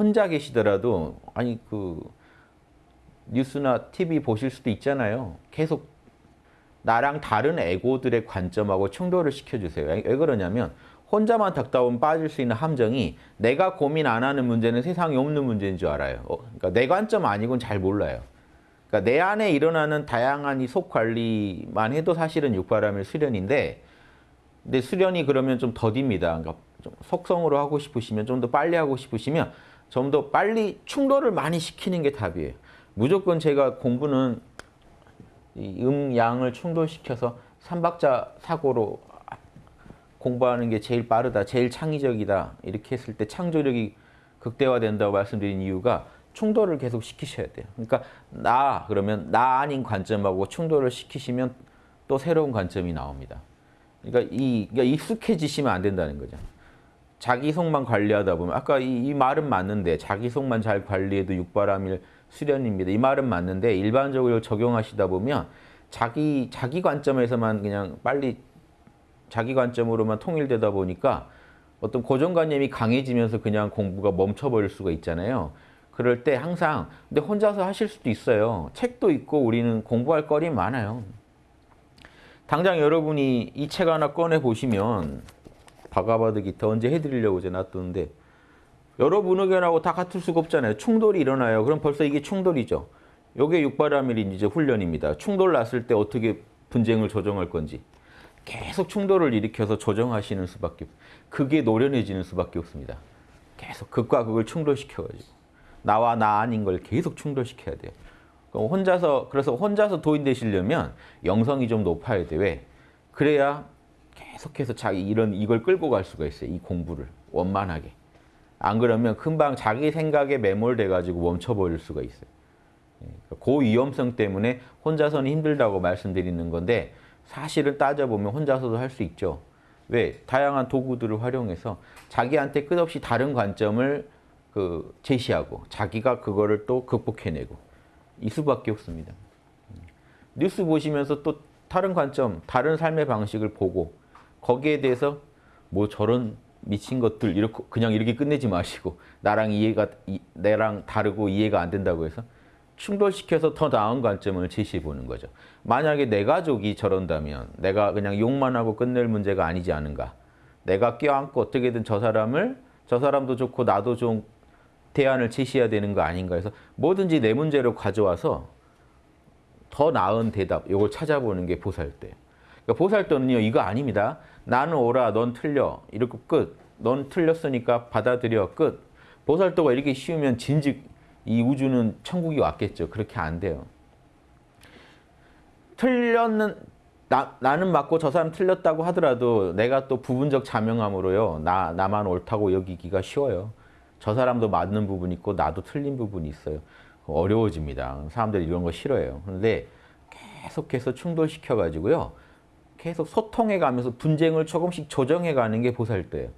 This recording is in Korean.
혼자 계시더라도 아니 그 뉴스나 TV 보실 수도 있잖아요. 계속 나랑 다른 에고들의 관점하고 충돌을 시켜주세요. 왜 그러냐면 혼자만 닥다 보면 빠질 수 있는 함정이 내가 고민 안 하는 문제는 세상에 없는 문제인 줄 알아요. 어, 그러니까 내 관점 아니고는 잘 몰라요. 그러니까 내 안에 일어나는 다양한 이 속 관리만 해도 사실은 육바람일 수련인데 근데 수련이 그러면 좀 더딥니다. 그러니까 좀 속성으로 하고 싶으시면 좀 더 빨리 하고 싶으시면 좀 더 빨리 충돌을 많이 시키는 게 답이에요. 무조건 제가 공부는 이 음양을 충돌시켜서 삼박자 사고로 공부하는 게 제일 빠르다, 제일 창의적이다 이렇게 했을 때 창조력이 극대화된다고 말씀드린 이유가 충돌을 계속 시키셔야 돼요. 그러니까 나 그러면 나 아닌 관점하고 충돌을 시키시면 또 새로운 관점이 나옵니다. 그러니까 이 그러니까 익숙해지시면 안 된다는 거죠. 자기 속만 관리하다 보면 아까 이, 이 말은 맞는데 자기 속만 잘 관리해도 육바람일 수련입니다. 이 말은 맞는데 일반적으로 적용하시다 보면 자기 자기 관점에서만 그냥 빨리 자기 관점으로만 통일되다 보니까 어떤 고정관념이 강해지면서 그냥 공부가 멈춰버릴 수가 있잖아요. 그럴 때 항상 근데 혼자서 하실 수도 있어요. 책도 있고 우리는 공부할 거리 많아요. 당장 여러분이 이 책 하나 꺼내 보시면 바가바드 기타 언제 해드리려고 이제 놔뒀는데 여러분 의견하고 다 같을 수가 없잖아요. 충돌이 일어나요. 그럼 벌써 이게 충돌이죠. 요게 육바라밀인 이제 훈련입니다. 충돌 났을 때 어떻게 분쟁을 조정할 건지 계속 충돌을 일으켜서 조정하시는 수밖에 그게 노련해지는 수밖에 없습니다. 계속 극과 극을 충돌시켜가지고 나와 나 아닌 걸 계속 충돌시켜야 돼요. 혼자서 그래서 혼자서 도인 되시려면 영성이 좀 높아야 돼. 왜? 그래야 계속해서 자기 이런 이걸 끌고 갈 수가 있어요. 이 공부를 원만하게. 안 그러면 금방 자기 생각에 매몰돼 가지고 멈춰버릴 수가 있어요. 그 위험성 때문에 혼자서는 힘들다고 말씀드리는 건데 사실은 따져보면 혼자서도 할 수 있죠. 왜? 다양한 도구들을 활용해서 자기한테 끝없이 다른 관점을 그 제시하고 자기가 그거를 또 극복해내고 이 수밖에 없습니다. 뉴스 보시면서 또 다른 관점, 다른 삶의 방식을 보고 거기에 대해서 뭐 저런 미친 것들 이렇게 그냥 이렇게 끝내지 마시고 나랑 이해가 이, 내랑 다르고 이해가 안 된다고 해서 충돌시켜서 더 나은 관점을 제시해 보는 거죠. 만약에 내 가족이 저런다면 내가 그냥 욕만 하고 끝낼 문제가 아니지 않은가. 내가 껴안고 어떻게든 저 사람을 저 사람도 좋고 나도 좀 대안을 제시해야 되는 거 아닌가 해서 뭐든지 내 문제로 가져와서 더 나은 대답 이걸 찾아보는 게 보살도예요. 그러니까 보살도는요 이거 아닙니다. 나는 옳아 넌 틀려 이렇게 끝. 넌 틀렸으니까 받아들여 끝. 보살도가 이렇게 쉬우면 진즉 이 우주는 천국이 왔겠죠. 그렇게 안 돼요. 틀렸는 나, 나는 맞고 저 사람 틀렸다고 하더라도 내가 또 부분적 자명함으로요. 나, 나만 옳다고 여기기가 쉬워요. 저 사람도 맞는 부분이 있고 나도 틀린 부분이 있어요. 어려워집니다. 사람들이 이런 거 싫어해요. 그런데 계속해서 충돌시켜가지고요. 계속 소통해 가면서 분쟁을 조금씩 조정해 가는 게 보살도예요.